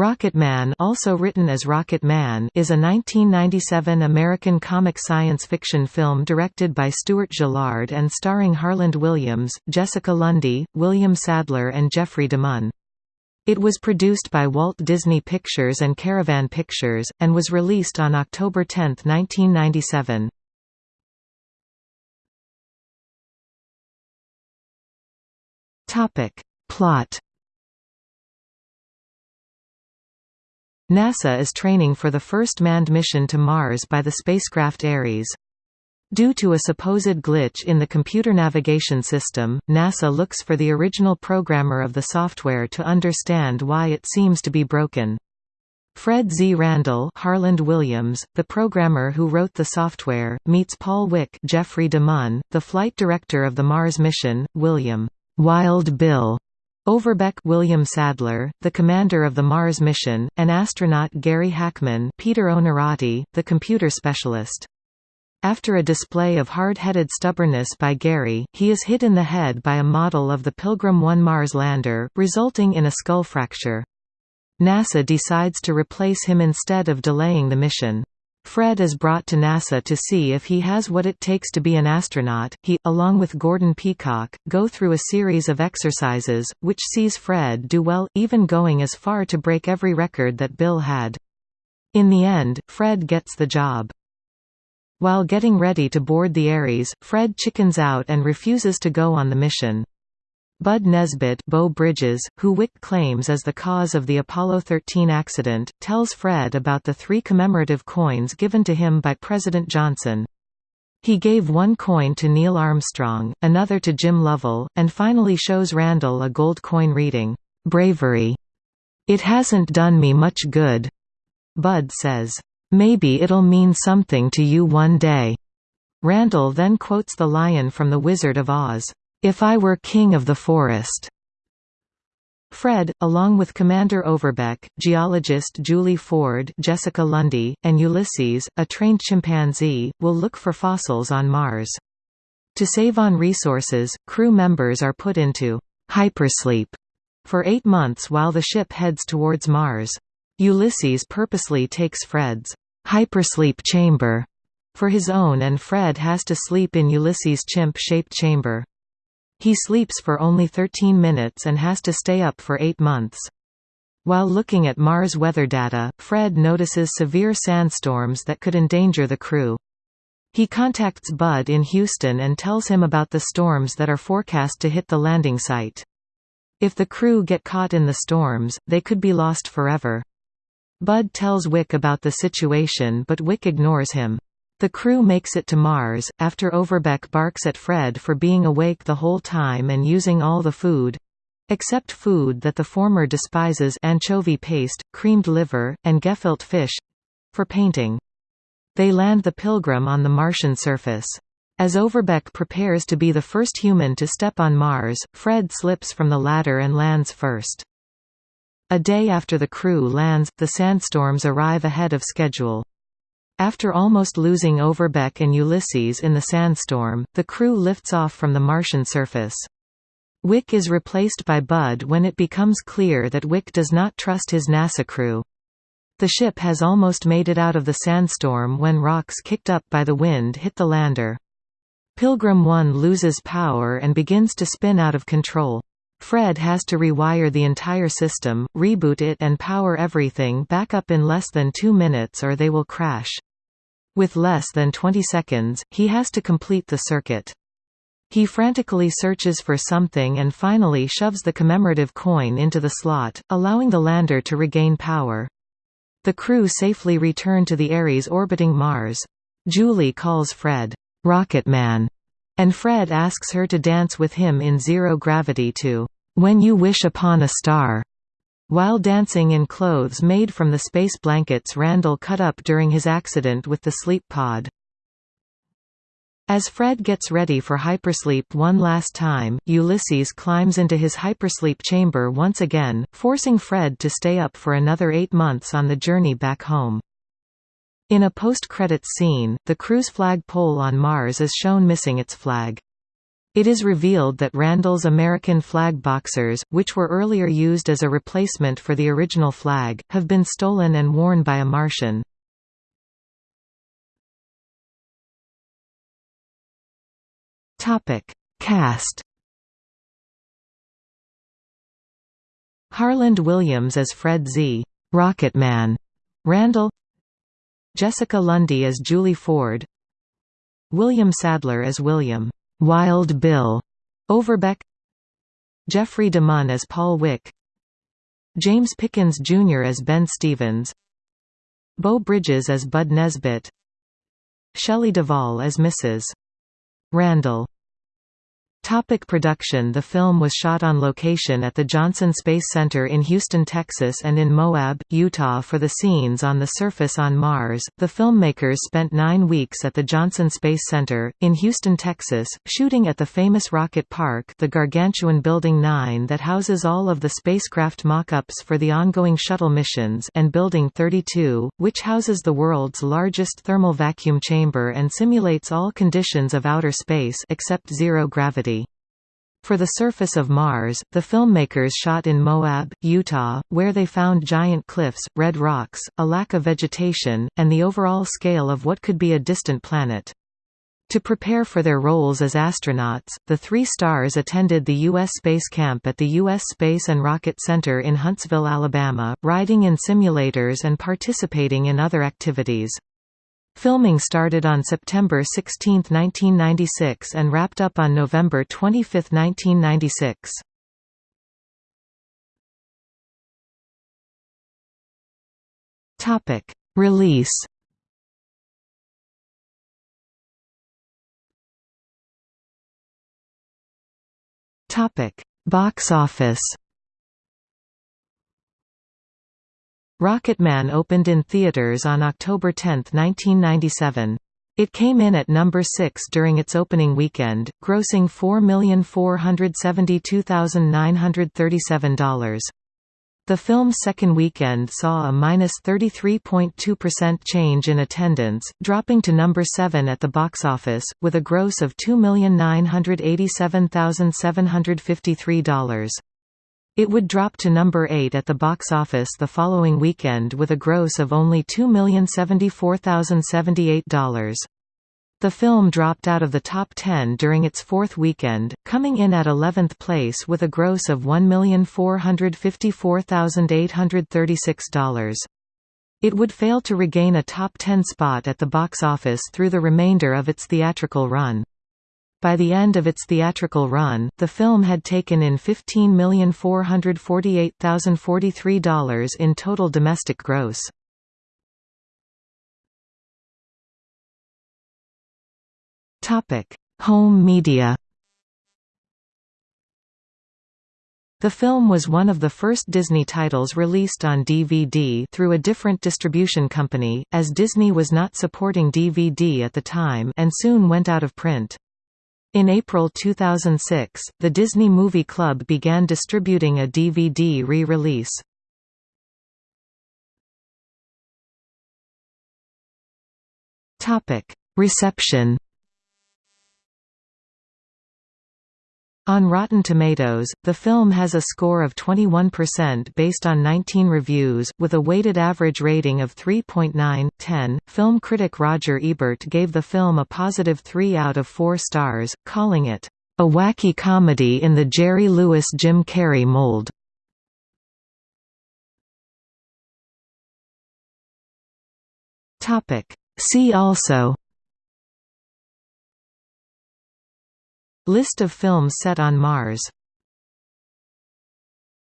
Rocketman also written as Rocket Man is a 1997 American comic science fiction film directed by Stuart Gillard and starring Harland Williams, Jessica Lundy, William Sadler and Jeffrey DeMunn. It was produced by Walt Disney Pictures and Caravan Pictures, and was released on October 10, 1997. Plot NASA is training for the first manned mission to Mars by the spacecraft Ares. Due to a supposed glitch in the computer navigation system, NASA looks for the original programmer of the software to understand why it seems to be broken. Fred Z. Randall Harland Williams, the programmer who wrote the software, meets Paul Wick Jeffrey DeMunn, the flight director of the Mars mission, William Wild Bill Overbeck William Sadler, the commander of the Mars mission, and astronaut Gary Hackman Peter Onorati, the computer specialist. After a display of hard-headed stubbornness by Gary, he is hit in the head by a model of the Pilgrim 1 Mars lander, resulting in a skull fracture. NASA decides to replace him instead of delaying the mission. Fred is brought to NASA to see if he has what it takes to be an astronaut. He, along with Gordon Peacock, go through a series of exercises, which sees Fred do well, even going as far to break every record that Bill had. In the end, Fred gets the job. While getting ready to board the Ares, Fred chickens out and refuses to go on the mission. Bud Nesbitt Beau Bridges, who Wick claims as the cause of the Apollo 13 accident, tells Fred about the three commemorative coins given to him by President Johnson. He gave one coin to Neil Armstrong, another to Jim Lovell, and finally shows Randall a gold coin reading, "'Bravery. It hasn't done me much good,' Bud says. "'Maybe it'll mean something to you one day.' Randall then quotes the lion from The Wizard of Oz. If I Were King of the Forest. Fred, along with Commander Overbeck, geologist Julie Ford Jessica Lundy, and Ulysses, a trained chimpanzee, will look for fossils on Mars. To save on resources, crew members are put into hypersleep for eight months while the ship heads towards Mars. Ulysses purposely takes Fred's hypersleep chamber for his own and Fred has to sleep in Ulysses' chimp-shaped chamber. He sleeps for only 13 minutes and has to stay up for eight months. While looking at Mars weather data, Fred notices severe sandstorms that could endanger the crew. He contacts Bud in Houston and tells him about the storms that are forecast to hit the landing site. If the crew get caught in the storms, they could be lost forever. Bud tells Wick about the situation but Wick ignores him. The crew makes it to Mars, after Overbeck barks at Fred for being awake the whole time and using all the food—except food that the former despises anchovy paste, creamed liver, and gefilte fish—for painting. They land the Pilgrim on the Martian surface. As Overbeck prepares to be the first human to step on Mars, Fred slips from the ladder and lands first. A day after the crew lands, the sandstorms arrive ahead of schedule. After almost losing Overbeck and Ulysses in the sandstorm, the crew lifts off from the Martian surface. Wick is replaced by Bud when it becomes clear that Wick does not trust his NASA crew. The ship has almost made it out of the sandstorm when rocks kicked up by the wind hit the lander. Pilgrim 1 loses power and begins to spin out of control. Fred has to rewire the entire system, reboot it and power everything back up in less than two minutes or they will crash. With less than 20 seconds, he has to complete the circuit. He frantically searches for something and finally shoves the commemorative coin into the slot, allowing the lander to regain power. The crew safely return to the Ares orbiting Mars. Julie calls Fred, "Rocket Man," and Fred asks her to dance with him in zero gravity to "'When You Wish Upon a Star' While dancing in clothes made from the space blankets Randall cut up during his accident with the sleep pod. As Fred gets ready for hypersleep one last time, Ulysses climbs into his hypersleep chamber once again, forcing Fred to stay up for another eight months on the journey back home. In a post-credits scene, the crew's flag pole on Mars is shown missing its flag. It is revealed that Randall's American flag boxers, which were earlier used as a replacement for the original flag, have been stolen and worn by a Martian. Cast Harland Williams as Fred Z. Rocketman Randall Jessica Lundy as Julie Ford William Sadler as William Wild Bill Overbeck Jeffrey DeMunn as Paul Wick James Pickens Jr. as Ben Stevens Beau Bridges as Bud Nesbitt Shelley Duvall as Mrs. Randall Topic production The film was shot on location at the Johnson Space Center in Houston, Texas and in Moab, Utah for the scenes on the surface on Mars. The filmmakers spent nine weeks at the Johnson Space Center, in Houston, Texas, shooting at the famous rocket park the Gargantuan Building 9 that houses all of the spacecraft mock-ups for the ongoing shuttle missions and Building 32, which houses the world's largest thermal vacuum chamber and simulates all conditions of outer space except zero gravity. For the surface of Mars, the filmmakers shot in Moab, Utah, where they found giant cliffs, red rocks, a lack of vegetation, and the overall scale of what could be a distant planet. To prepare for their roles as astronauts, the three stars attended the U.S. Space Camp at the U.S. Space and Rocket Center in Huntsville, Alabama, riding in simulators and participating in other activities. Filming started on September 16, 1996 and wrapped up on November 25, 1996. Topic: Release. Topic: Box office. Rocketman opened in theaters on October 10, 1997. It came in at number 6 during its opening weekend, grossing $4,472,937. The film's second weekend saw a minus 33.2% change in attendance, dropping to number 7 at the box office, with a gross of $2,987,753. It would drop to number 8 at the box office the following weekend with a gross of only $2,074,078. The film dropped out of the top 10 during its fourth weekend, coming in at 11th place with a gross of $1,454,836. It would fail to regain a top 10 spot at the box office through the remainder of its theatrical run. By the end of its theatrical run, the film had taken in $15,448,043 in total domestic gross. Home media The film was one of the first Disney titles released on DVD through a different distribution company, as Disney was not supporting DVD at the time and soon went out of print. In April 2006, the Disney Movie Club began distributing a DVD re-release. Reception On Rotten Tomatoes, the film has a score of 21% based on 19 reviews, with a weighted average rating of 3.9/10. Film critic Roger Ebert gave the film a positive 3 out of 4 stars, calling it a wacky comedy in the Jerry Lewis Jim Carrey mold. See also List of films set on Mars